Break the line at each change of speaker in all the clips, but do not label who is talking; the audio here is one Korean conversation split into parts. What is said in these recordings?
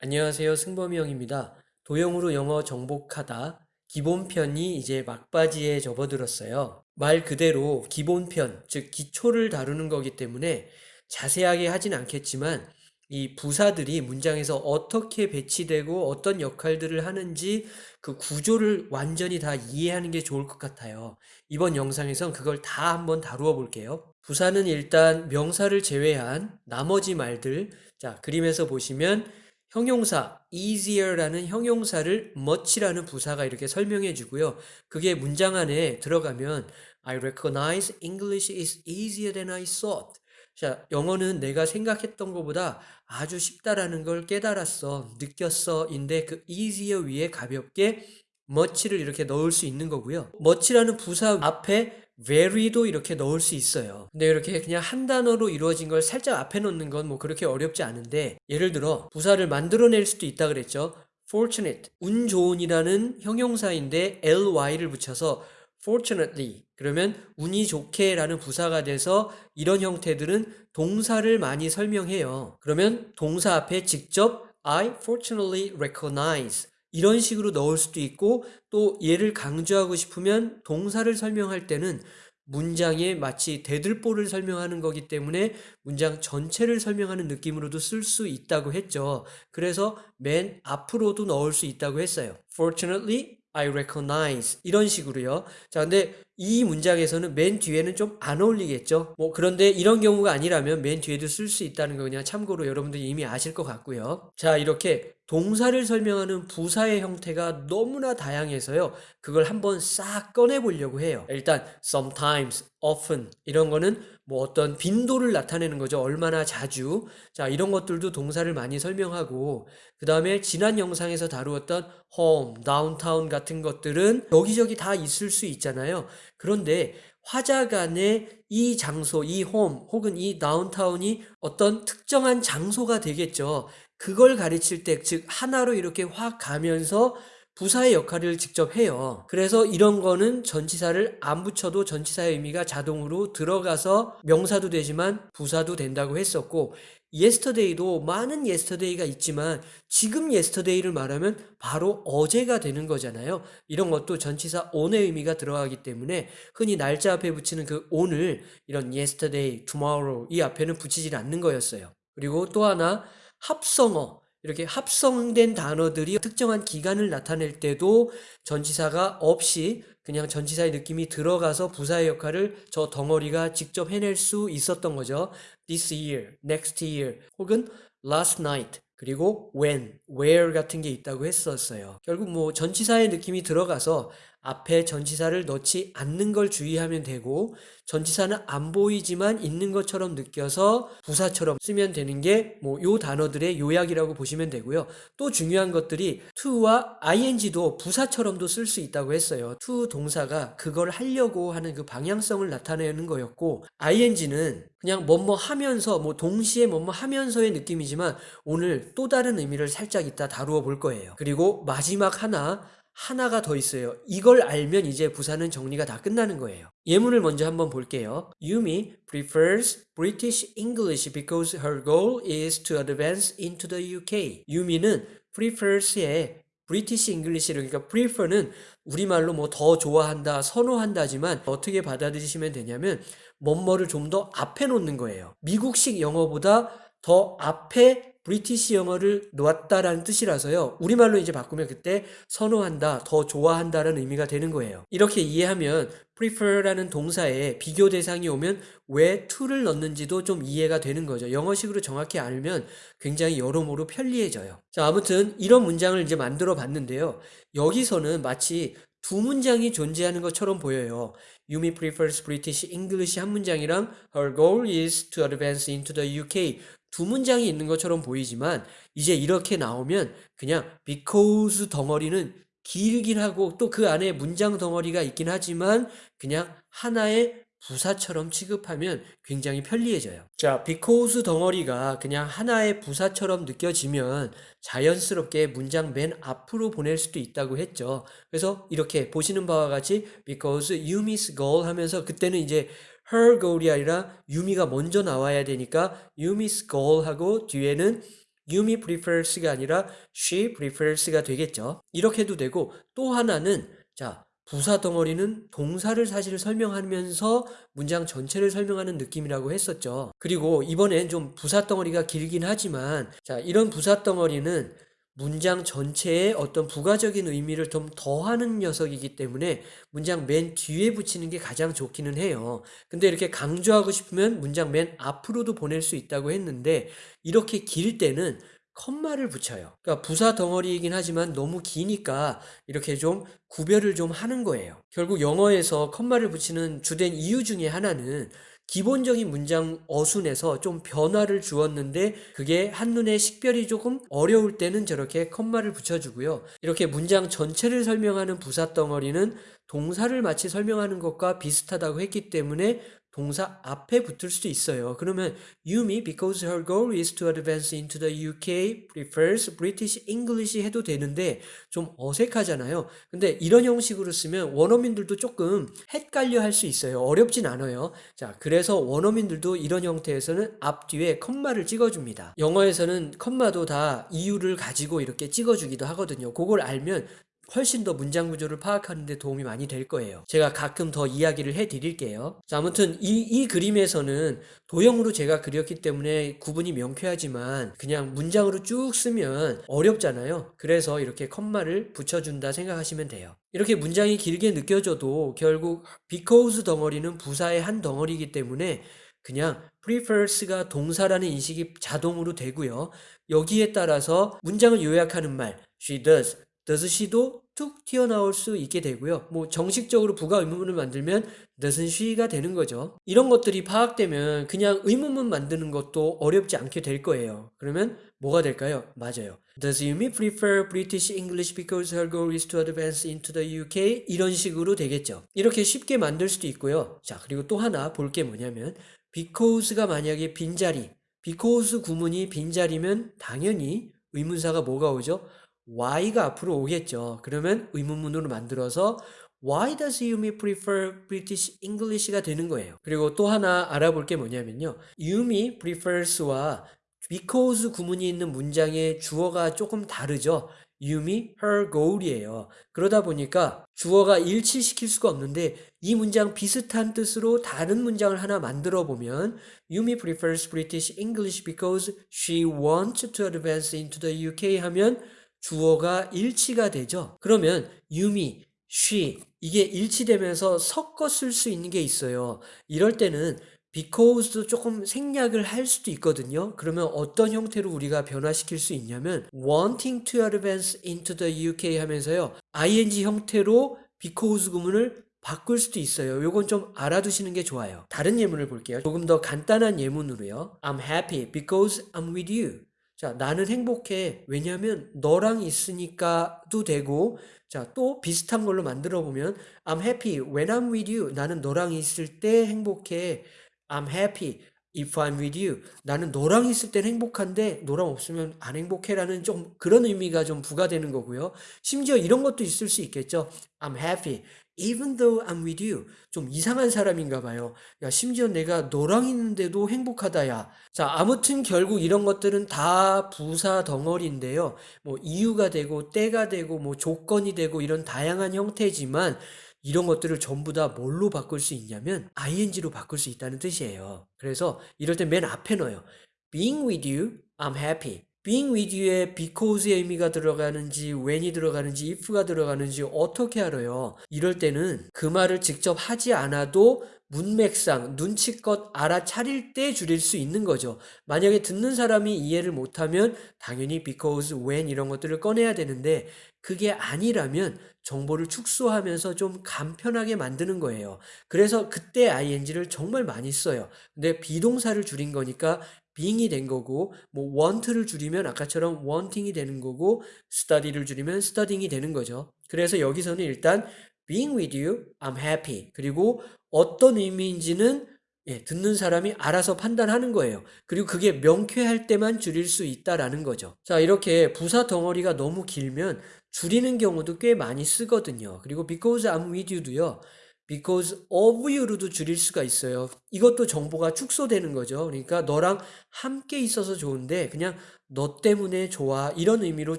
안녕하세요. 승범이 형입니다. 도형으로 영어 정복하다 기본편이 이제 막바지에 접어들었어요. 말 그대로 기본편, 즉 기초를 다루는 거기 때문에 자세하게 하진 않겠지만 이 부사들이 문장에서 어떻게 배치되고 어떤 역할들을 하는지 그 구조를 완전히 다 이해하는 게 좋을 것 같아요. 이번 영상에선 그걸 다 한번 다루어 볼게요. 부사는 일단 명사를 제외한 나머지 말들, 자, 그림에서 보시면 형용사 easier라는 형용사를 much라는 부사가 이렇게 설명해 주고요. 그게 문장 안에 들어가면 I recognize English is easier than I thought. 자, 영어는 내가 생각했던 것보다 아주 쉽다라는 걸 깨달았어, 느꼈어. 인데 그 easier 위에 가볍게 much를 이렇게 넣을 수 있는 거고요. much라는 부사 앞에 very도 이렇게 넣을 수 있어요. 근데 이렇게 그냥 한 단어로 이루어진 걸 살짝 앞에 넣는 건 뭐 그렇게 어렵지 않은데 예를 들어 부사를 만들어낼 수도 있다 그랬죠. fortunate, 운 좋은이라는 형용사인데 ly를 붙여서 fortunately 그러면 운이 좋게 라는 부사가 돼서 이런 형태들은 동사를 많이 설명해요. 그러면 동사 앞에 직접 I fortunately recognize 이런 식으로 넣을 수도 있고 또 얘를 강조하고 싶으면 동사를 설명할 때는 문장에 마치 대들보를 설명하는 거기 때문에 문장 전체를 설명하는 느낌으로도 쓸 수 있다고 했죠. 그래서 맨 앞으로도 넣을 수 있다고 했어요. Fortunately, I recognize 이런 식으로요. 자, 근데 이 문장에서는 맨 뒤에는 좀 안 어울리겠죠. 뭐 그런데 이런 경우가 아니라면 맨 뒤에도 쓸 수 있다는 거 그냥 참고로 여러분들이 이미 아실 것 같고요. 자, 이렇게 동사를 설명하는 부사의 형태가 너무나 다양해서요. 그걸 한번 싹 꺼내 보려고 해요. 일단 sometimes, often 이런 거는 뭐 어떤 빈도를 나타내는 거죠. 얼마나 자주. 자, 이런 것들도 동사를 많이 설명하고 그 다음에 지난 영상에서 다루었던 home, downtown 같은 것들은 여기저기 다 있을 수 있잖아요. 그런데 화자간의 이 장소, 이 홈 혹은 이 다운타운이 어떤 특정한 장소가 되겠죠. 그걸 가르칠 때, 즉 하나로 이렇게 확 가면서 부사의 역할을 직접 해요. 그래서 이런 거는 전치사를 안 붙여도 전치사의 의미가 자동으로 들어가서 명사도 되지만 부사도 된다고 했었고 yesterday도 많은 yesterday가 있지만 지금 yesterday를 말하면 바로 어제가 되는 거잖아요. 이런 것도 전치사 on의 의미가 들어가기 때문에 흔히 날짜 앞에 붙이는 그 on을 이런 yesterday, tomorrow 이 앞에는 붙이질 않는 거였어요. 그리고 또 하나 합성어 이렇게 합성된 단어들이 특정한 기간을 나타낼 때도 전치사가 없이 그냥 전치사의 느낌이 들어가서 부사의 역할을 저 덩어리가 직접 해낼 수 있었던 거죠. this year, next year 혹은 last night 그리고 when, where 같은 게 있다고 했었어요. 결국 뭐 전치사의 느낌이 들어가서 앞에 전치사를 넣지 않는 걸 주의하면 되고 전치사는 안 보이지만 있는 것처럼 느껴서 부사처럼 쓰면 되는 게 뭐 요 단어들의 요약이라고 보시면 되고요. 또 중요한 것들이 to와 ing도 부사처럼도 쓸 수 있다고 했어요. to 동사가 그걸 하려고 하는 그 방향성을 나타내는 거였고 ing는 그냥 뭐뭐 하면서 뭐 동시에 뭐뭐 하면서의 느낌이지만 오늘 또 다른 의미를 살짝 이따 다루어 볼 거예요. 그리고 마지막 하나 하나가 더 있어요. 이걸 알면 이제 부사는 정리가 다 끝나는 거예요. 예문을 먼저 한번 볼게요. Yumi prefers British English because her goal is to advance into the UK. 유미는 prefers의 British English를 그러니까 prefer는 우리말로 뭐 더 좋아한다, 선호한다지만 어떻게 받아들이시면 되냐면 뭐뭐를 좀 더 앞에 놓는 거예요. 미국식 영어보다 더 앞에 브리티시 영어를 놓았다라는 뜻이라서요. 우리말로 이제 바꾸면 그때 선호한다, 더 좋아한다라는 의미가 되는 거예요. 이렇게 이해하면 prefer라는 동사에 비교 대상이 오면 왜 to를 넣는지도 좀 이해가 되는 거죠. 영어식으로 정확히 알면 굉장히 여러모로 편리해져요. 자, 아무튼 이런 문장을 이제 만들어 봤는데요. 여기서는 마치 두 문장이 존재하는 것처럼 보여요. Yumi prefers British English 한 문장이랑 Her goal is to advance into the UK 두 문장이 있는 것처럼 보이지만 이제 이렇게 나오면 그냥 because 덩어리는 길긴 하고 또 그 안에 문장 덩어리가 있긴 하지만 그냥 하나의 부사처럼 취급하면 굉장히 편리해져요. 자, because 덩어리가 그냥 하나의 부사처럼 느껴지면 자연스럽게 문장 맨 앞으로 보낼 수도 있다고 했죠. 그래서 이렇게 보시는 바와 같이 because you miss goal 하면서 그때는 이제 her goal이 아니라 유미가 먼저 나와야 되니까 miss goal 하고 뒤에는 Yumi prefers가 아니라 she prefers가 되겠죠. 이렇게 해도 되고 또 하나는 자 부사 덩어리는 동사를 사실 설명하면서 문장 전체를 설명하는 느낌이라고 했었죠. 그리고 이번엔 좀 부사 덩어리가 길긴 하지만 자 이런 부사 덩어리는 문장 전체에 어떤 부가적인 의미를 좀 더하는 녀석이기 때문에 문장 맨 뒤에 붙이는 게 가장 좋기는 해요. 근데 이렇게 강조하고 싶으면 문장 맨 앞으로도 보낼 수 있다고 했는데 이렇게 길 때는 컴마를 붙여요. 그러니까 부사 덩어리이긴 하지만 너무 기니까 이렇게 좀 구별을 좀 하는 거예요. 결국 영어에서 컴마를 붙이는 주된 이유 중에 하나는 기본적인 문장 어순에서 좀 변화를 주었는데 그게 한눈에 식별이 조금 어려울 때는 저렇게 컴마를 붙여주고요. 이렇게 문장 전체를 설명하는 부사 덩어리는 동사를 마치 설명하는 것과 비슷하다고 했기 때문에 동사 앞에 붙을 수도 있어요. 그러면 Yumi, because her goal is to advance into the UK, prefers British English 해도 되는데 좀 어색하잖아요. 근데 이런 형식으로 쓰면 원어민들도 조금 헷갈려 할 수 있어요. 어렵진 않아요. 자, 그래서 원어민들도 이런 형태에서는 앞뒤에 컴마를 찍어줍니다. 영어에서는 컴마도 다 이유를 가지고 이렇게 찍어주기도 하거든요. 그걸 알면 훨씬 더 문장 구조를 파악하는 데 도움이 많이 될 거예요. 제가 가끔 더 이야기를 해 드릴게요. 자, 아무튼 이, 이 그림에서는 도형으로 제가 그렸기 때문에 구분이 명쾌하지만 그냥 문장으로 쭉 쓰면 어렵잖아요. 그래서 이렇게 컴마를 붙여준다 생각하시면 돼요. 이렇게 문장이 길게 느껴져도 결국 because 덩어리는 부사의 한 덩어리이기 때문에 그냥 prefers가 동사라는 인식이 자동으로 되고요. 여기에 따라서 문장을 요약하는 말 she does does she도 툭 튀어나올 수 있게 되고요. 뭐 정식적으로 부가 의문문을 만들면 doesn't she가 되는 거죠. 이런 것들이 파악되면 그냥 의문문 만드는 것도 어렵지 않게 될 거예요. 그러면 뭐가 될까요? 맞아요. Does Yumi prefer British English because her goal is to advance into the UK? 이런 식으로 되겠죠. 이렇게 쉽게 만들 수도 있고요. 자, 그리고 또 하나 볼 게 뭐냐면 because가 만약에 빈자리, because 구문이 빈자리면 당연히 의문사가 뭐가 오죠? Why가 앞으로 오겠죠. 그러면 의문문으로 만들어서 Why does Yumi prefer British English가 되는 거예요. 그리고 또 하나 알아볼 게 뭐냐면요. Yumi prefers와 because 구문이 있는 문장의 주어가 조금 다르죠. Yumi, her goal이에요. 그러다 보니까 주어가 일치시킬 수가 없는데 이 문장 비슷한 뜻으로 다른 문장을 하나 만들어 보면 Yumi prefers British English because she wants to advance into the UK 하면 주어가 일치가 되죠. 그러면 유미, she 이게 일치되면서 섞어 쓸 수 있는 게 있어요. 이럴 때는 because도 조금 생략을 할 수도 있거든요. 그러면 어떤 형태로 우리가 변화시킬 수 있냐면 wanting to advance into the UK 하면서요. ing 형태로 because 구문을 바꿀 수도 있어요. 요건 좀 알아두시는 게 좋아요. 다른 예문을 볼게요. 조금 더 간단한 예문으로요. I'm happy because I'm with you. 자, 나는 행복해. 왜냐면 너랑 있으니까도 되고, 자, 또 비슷한 걸로 만들어 보면, I'm happy when I'm with you. 나는 너랑 있을 때 행복해. I'm happy if I'm with you. 나는 너랑 있을 땐 행복한데, 너랑 없으면 안 행복해라는 좀 그런 의미가 좀 부과되는 거고요. 심지어 이런 것도 있을 수 있겠죠. I'm happy even though I'm with you. 좀 이상한 사람인가 봐요. 야, 심지어 내가 너랑 있는데도 행복하다, 야. 자, 아무튼 결국 이런 것들은 다 부사 덩어리인데요. 뭐 이유가 되고, 때가 되고, 뭐 조건이 되고, 이런 다양한 형태지만, 이런 것들을 전부 다 뭘로 바꿀 수 있냐면, ing로 바꿀 수 있다는 뜻이에요. 그래서 이럴 때 맨 앞에 넣어요. being with you, I'm happy. Being with you에 because의 의미가 들어가는지 when이 들어가는지 if가 들어가는지 어떻게 알아요? 이럴 때는 그 말을 직접 하지 않아도 문맥상 눈치껏 알아차릴 때 줄일 수 있는 거죠. 만약에 듣는 사람이 이해를 못하면 당연히 because, when 이런 것들을 꺼내야 되는데 그게 아니라면 정보를 축소하면서 좀 간편하게 만드는 거예요. 그래서 그때 ing를 정말 많이 써요. 근데 비동사를 줄인 거니까 being이 된 거고 뭐 want를 줄이면 아까처럼 wanting이 되는 거고 study를 줄이면 studying이 되는 거죠. 그래서 여기서는 일단 being with you, I'm happy. 그리고 어떤 의미인지는 예, 듣는 사람이 알아서 판단하는 거예요. 그리고 그게 명쾌할 때만 줄일 수 있다라는 거죠. 자, 이렇게 부사 덩어리가 너무 길면 줄이는 경우도 꽤 많이 쓰거든요. 그리고 because I'm with you도요. Because of you로도 줄일 수가 있어요. 이것도 정보가 축소되는 거죠. 그러니까 너랑 함께 있어서 좋은데 그냥 너 때문에 좋아 이런 의미로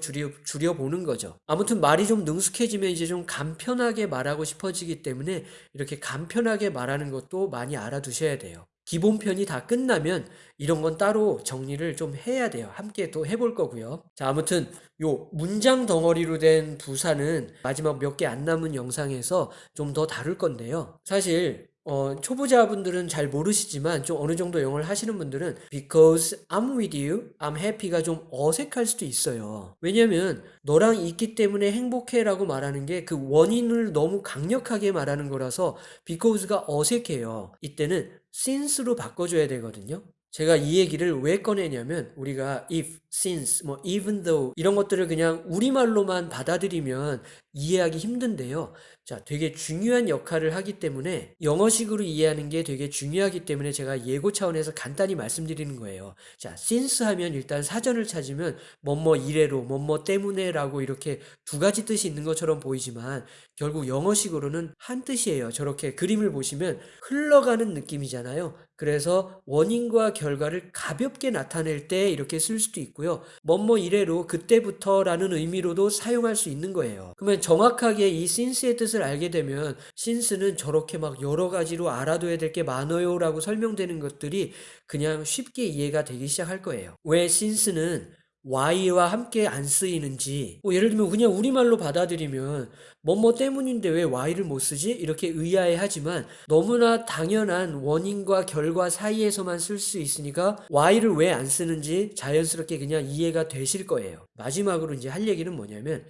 줄여, 줄여보는 거죠. 아무튼 말이 좀 능숙해지면 이제 좀 간편하게 말하고 싶어지기 때문에 이렇게 간편하게 말하는 것도 많이 알아두셔야 돼요. 기본 편이 다 끝나면 이런 건 따로 정리를 좀 해야 돼요. 함께 또 해볼 거고요. 자, 아무튼 요 문장 덩어리로 된 부사는 마지막 몇 개 안 남은 영상에서 좀 더 다룰 건데요. 사실 어, 초보자분들은 잘 모르시지만 좀 어느 정도 영어를 하시는 분들은 because I'm with you, I'm happy가 좀 어색할 수도 있어요. 왜냐면 너랑 있기 때문에 행복해라고 말하는 게 그 원인을 너무 강력하게 말하는 거라서 because가 어색해요. 이때는 since로 바꿔줘야 되거든요. 제가 이 얘기를 왜 꺼내냐면 우리가 if, since, 뭐 even though 이런 것들을 그냥 우리말로만 받아들이면 이해하기 힘든데요. 자, 되게 중요한 역할을 하기 때문에 영어식으로 이해하는 게 되게 중요하기 때문에 제가 예고 차원에서 간단히 말씀드리는 거예요. 자, since 하면 일단 사전을 찾으면 뭐뭐 이래로, 뭐뭐 때문에 라고 이렇게 두 가지 뜻이 있는 것처럼 보이지만 결국 영어식으로는 한 뜻이에요. 저렇게 그림을 보시면 흘러가는 느낌이잖아요. 그래서 원인과 결과를 가볍게 나타낼 때 이렇게 쓸 수도 있고요. 뭐뭐 이래로 그때부터라는 의미로도 사용할 수 있는 거예요. 그러면 정확하게 이 since의 뜻을 알게 되면 since는 저렇게 막 여러 가지로 알아둬야 될 게 많아요 라고 설명되는 것들이 그냥 쉽게 이해가 되기 시작할 거예요. 왜 since는 why와 함께 안 쓰이는지 뭐 예를 들면 그냥 우리말로 받아들이면 뭐뭐 때문인데 왜 why를 못 쓰지? 이렇게 의아해하지만 너무나 당연한 원인과 결과 사이에서만 쓸 수 있으니까 why를 왜 안 쓰는지 자연스럽게 그냥 이해가 되실 거예요. 마지막으로 이제 할 얘기는 뭐냐면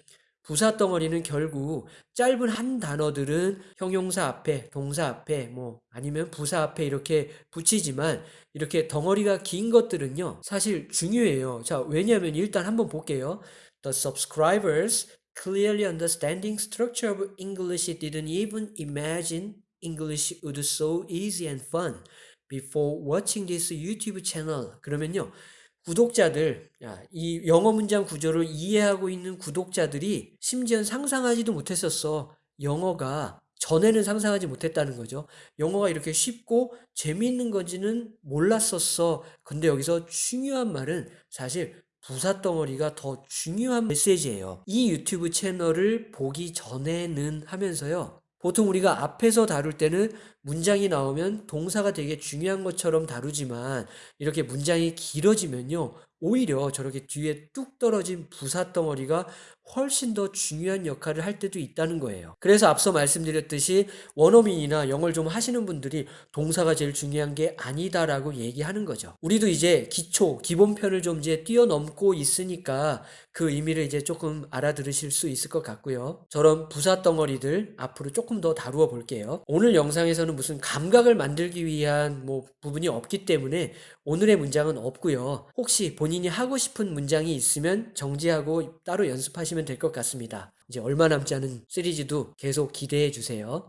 부사 덩어리는 결국 짧은 한 단어들은 형용사 앞에, 동사 앞에, 뭐 아니면 부사 앞에 이렇게 붙이지만 이렇게 덩어리가 긴 것들은요, 사실 중요해요. 자, 왜냐하면 일단 한번 볼게요. The subscribers clearly understanding structure of English didn't even imagine English would so easy and fun before watching this YouTube channel. 그러면요. 구독자들, 야, 이 영어 문장 구조를 이해하고 있는 구독자들이 심지어 상상하지도 못했었어. 영어가 전에는 상상하지 못했다는 거죠. 영어가 이렇게 쉽고 재미있는 건지는 몰랐었어. 근데 여기서 중요한 말은 사실 부사 덩어리가 더 중요한 메시지예요. 이 유튜브 채널을 보기 전에는 하면서요. 보통 우리가 앞에서 다룰 때는 문장이 나오면 동사가 되게 중요한 것처럼 다루지만 이렇게 문장이 길어지면요. 오히려 저렇게 뒤에 뚝 떨어진 부사 덩어리가 훨씬 더 중요한 역할을 할 때도 있다는 거예요. 그래서 앞서 말씀드렸듯이 원어민이나 영어를 좀 하시는 분들이 동사가 제일 중요한 게 아니다라고 얘기하는 거죠. 우리도 이제 기초, 기본편을 좀 이제 뛰어넘고 있으니까 그 의미를 이제 조금 알아들으실 수 있을 것 같고요. 저런 부사 덩어리들 앞으로 조금 더 다루어 볼게요. 오늘 영상에서는 무슨 감각을 만들기 위한 뭐 부분이 없기 때문에 오늘의 문장은 없고요. 혹시 본인이 하고 싶은 문장이 있으면 정지하고 따로 연습하시면 될 것 같습니다. 이제 얼마 남지 않은 시리즈도 계속 기대해 주세요.